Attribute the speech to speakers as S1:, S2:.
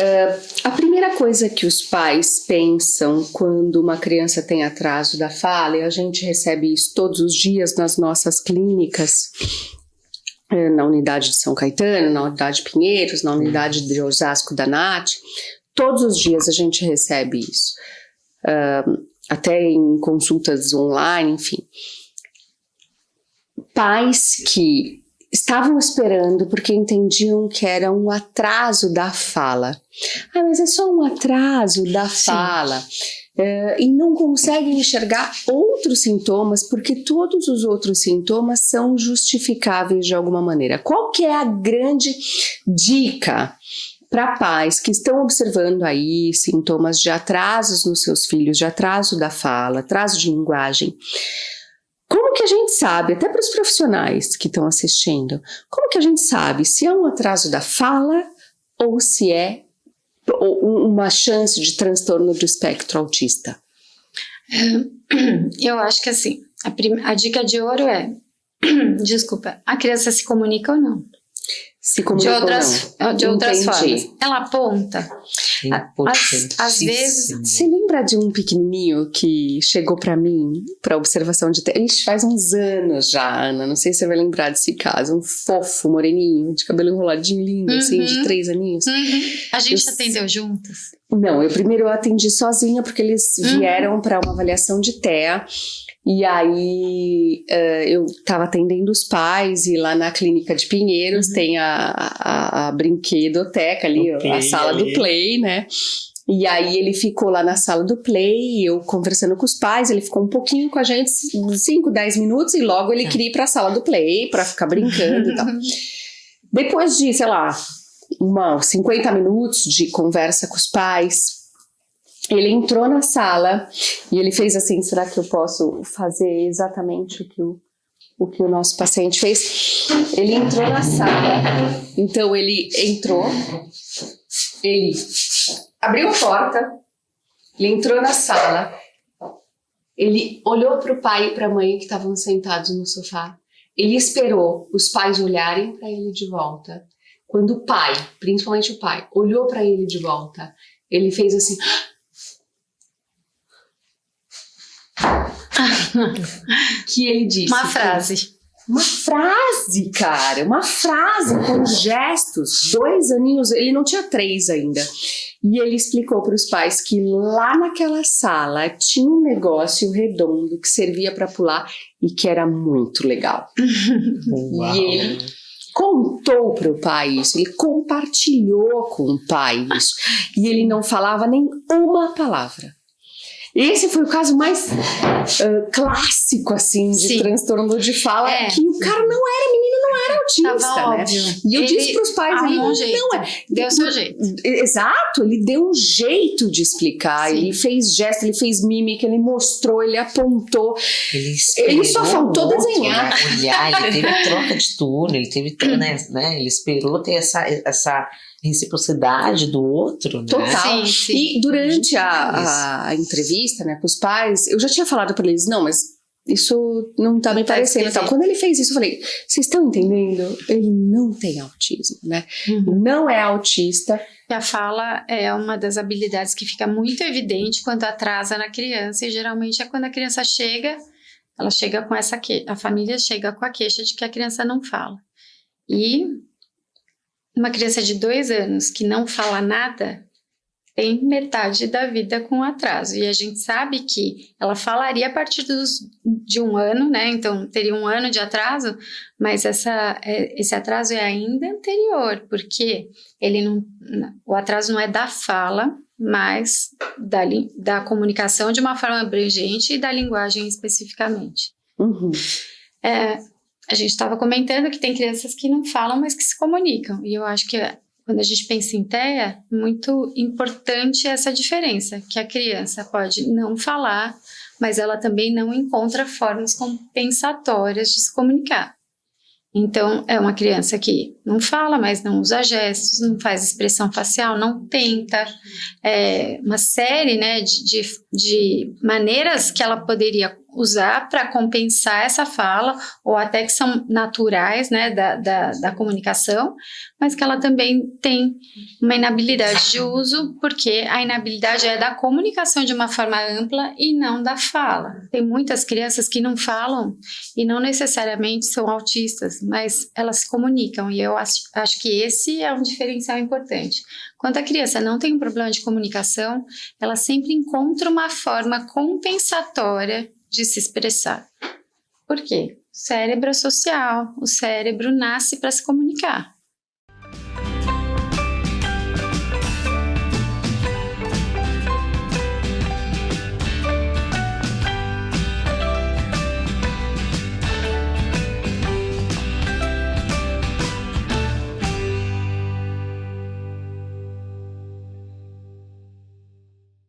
S1: Uh, a primeira coisa que os pais pensam quando uma criança tem atraso da fala, e a gente recebe isso todos os dias nas nossas clínicas, eh, na unidade de São Caetano, na unidade de Pinheiros, na unidade de Osasco da NAT, todos os dias a gente recebe isso, uh, até em consultas online, enfim. Pais que estavam esperando porque entendiam que era um atraso da fala. Ah, mas é só um atraso da fala. É, e não conseguem enxergar outros sintomas porque todos os outros sintomas são justificáveis de alguma maneira. Qual que é a grande dica para pais que estão observando aí sintomas de atrasos nos seus filhos, de atraso da fala, atraso de linguagem? Gente sabe, até para os profissionais que estão assistindo, como que a gente sabe se é um atraso da fala ou se é uma chance de transtorno do espectro autista?
S2: Eu acho que assim, a, a dica de ouro é, desculpa, a criança se comunica ou não?
S1: Se comunica
S2: de outras,
S1: não.
S2: De outras formas. Ela aponta. Às, às vezes.
S1: Você lembra de um pequenininho que chegou para mim para observação de. Ixi, faz uns anos já, Ana. Não sei se você vai lembrar desse caso. Um fofo, moreninho, de cabelo enroladinho, lindo, uhum. assim, de uhum. três aninhos.
S2: Uhum. A gente eu, atendeu juntas?
S1: Não, eu primeiro eu atendi sozinha porque eles uhum. vieram para uma avaliação de TEA. E aí uh, eu estava atendendo os pais e lá na clínica de Pinheiros uhum. tem a, a, a, brinquedoteca ali, play, a sala ali. do play, né? E aí ele ficou lá na sala do play, eu conversando com os pais, ele ficou um pouquinho com a gente, 5, 10 minutos, e logo ele é. queria ir para a sala do play para ficar brincando e tal. Depois de, sei lá, uma, 50 minutos de conversa com os pais, ele entrou na sala e ele fez assim, será que eu posso fazer exatamente o que o, o que o nosso paciente fez? Ele entrou na sala, então ele entrou, ele abriu a porta, ele entrou na sala, ele olhou para o pai e para a mãe que estavam sentados no sofá, ele esperou os pais olharem para ele de volta. Quando o pai, principalmente o pai, olhou para ele de volta, ele fez assim, que ele disse.
S2: Uma frase.
S1: Uma frase, cara, uma frase com gestos. Dois aninhos, ele não tinha três ainda. E ele explicou para os pais que lá naquela sala tinha um negócio redondo que servia para pular e que era muito legal. Uau. E ele contou para o pai isso, ele compartilhou com o pai isso. E ele não falava nem uma palavra. Esse foi o caso mais uh, clássico, assim, de Sim. transtorno de fala, é. que cara não era, menino não era autista, Tava né? Óbvio. E eu ele disse pros pais, ele
S2: um jeito. não é.
S1: Deu
S2: seu jeito.
S1: Exato, ele deu um jeito de explicar, Sim. ele fez gesto, ele fez mímica, ele mostrou, ele apontou. Ele, ele só faltou outro, desenhar.
S3: Né? Olhar, ele teve troca de turno, ele teve, né, né, ele esperou ter essa, essa reciprocidade do outro, né?
S1: Total. Sim, sim. E durante a, a, entrevista, né, com os pais, eu já tinha falado para eles, não, mas isso não tá me tá parecendo então Quando ele fez isso, eu falei, vocês estão entendendo? Ele não tem autismo, né? Uhum. Não é autista.
S2: E a fala é uma das habilidades que fica muito evidente quando atrasa na criança, e geralmente é quando a criança chega, ela chega com essa que a família chega com a queixa de que a criança não fala. E uma criança de dois anos que não fala nada tem metade da vida com atraso. E a gente sabe que ela falaria a partir dos, de um ano, né? Então teria um ano de atraso, mas essa, é, esse atraso é ainda anterior, porque ele não, o atraso não é da fala, mas da, da comunicação de uma forma abrangente e da linguagem especificamente.
S1: Uhum.
S2: É, a gente estava comentando que tem crianças que não falam, mas que se comunicam. E eu acho que quando a gente pensa em TEA, muito importante essa diferença, que a criança pode não falar, mas ela também não encontra formas compensatórias de se comunicar. Então, é uma criança que não fala, mas não usa gestos, não faz expressão facial, não tenta. É uma série né, de, de, de maneiras que ela poderia usar para compensar essa fala, ou até que são naturais, né, da, da, da comunicação, mas que ela também tem uma inabilidade de uso, porque a inabilidade é da comunicação de uma forma ampla e não da fala. Tem muitas crianças que não falam e não necessariamente são autistas, mas elas se comunicam, e eu acho, acho que esse é um diferencial importante. Quando a criança não tem um problema de comunicação, ela sempre encontra uma forma compensatória de se expressar. Por quê? O cérebro é social, o cérebro nasce para se comunicar.